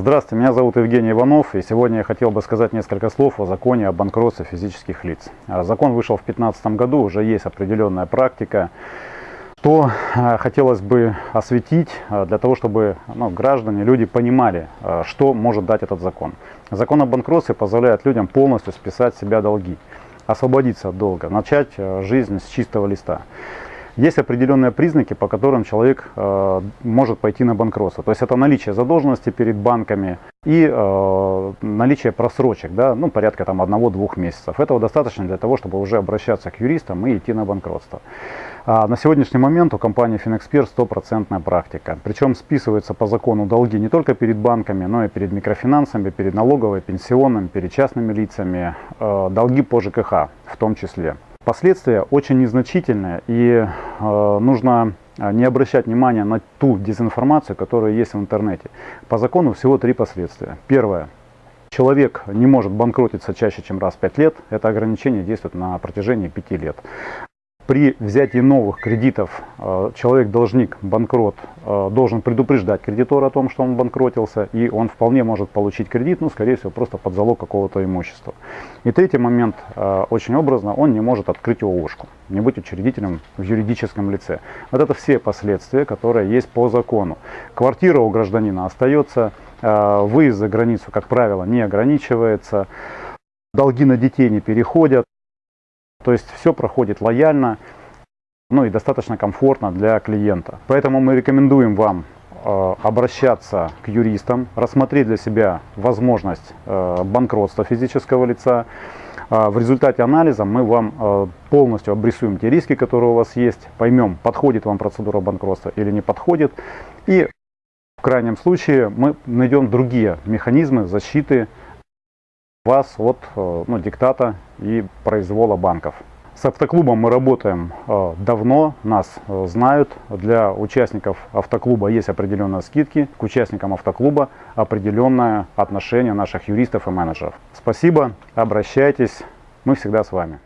Здравствуйте, меня зовут Евгений Иванов, и сегодня я хотел бы сказать несколько слов о законе о банкротстве физических лиц. А, закон вышел в 2015 году, уже есть определенная практика. Что а, хотелось бы осветить а, для того, чтобы ну, граждане, люди понимали, что может дать этот закон. Закон о банкротстве позволяет людям полностью списать себя долги, освободиться от долга, начать жизнь с чистого листа есть определенные признаки, по которым человек э, может пойти на банкротство. То есть это наличие задолженности перед банками и э, наличие просрочек, да, ну, порядка там одного-двух месяцев. Этого достаточно для того, чтобы уже обращаться к юристам и идти на банкротство. А на сегодняшний момент у компании Finexpert стопроцентная практика. Причем списываются по закону долги не только перед банками, но и перед микрофинансами, перед налоговой, пенсионным, перед частными лицами, э, долги по ЖКХ в том числе. Последствия очень незначительные и э, нужно э, не обращать внимания на ту дезинформацию, которая есть в интернете. По закону всего три последствия. Первое. Человек не может банкротиться чаще, чем раз в 5 лет. Это ограничение действует на протяжении 5 лет при взятии новых кредитов э, человек-должник, банкрот, э, должен предупреждать кредитора о том, что он банкротился, и он вполне может получить кредит, ну, скорее всего, просто под залог какого-то имущества. И третий момент, э, очень образно, он не может открыть ООшку, не быть учредителем в юридическом лице. Вот это все последствия, которые есть по закону. Квартира у гражданина остается, выезд за границу, как правило, не ограничивается, долги на детей не переходят. То есть все проходит лояльно, ну и достаточно комфортно для клиента. Поэтому мы рекомендуем вам э, обращаться к юристам, рассмотреть для себя возможность э, банкротства физического лица. Э, в результате анализа мы вам полностью обрисуем те риски, которые у вас есть, поймем, подходит вам процедура банкротства или не подходит. И в крайнем случае мы найдем другие механизмы защиты вас от э, ну, диктата и произвола банков. С автоклубом мы работаем э, давно, нас э, знают. Для участников автоклуба есть определенные скидки. К участникам автоклуба определенное отношение наших юристов и менеджеров. Спасибо, обращайтесь, мы всегда с вами.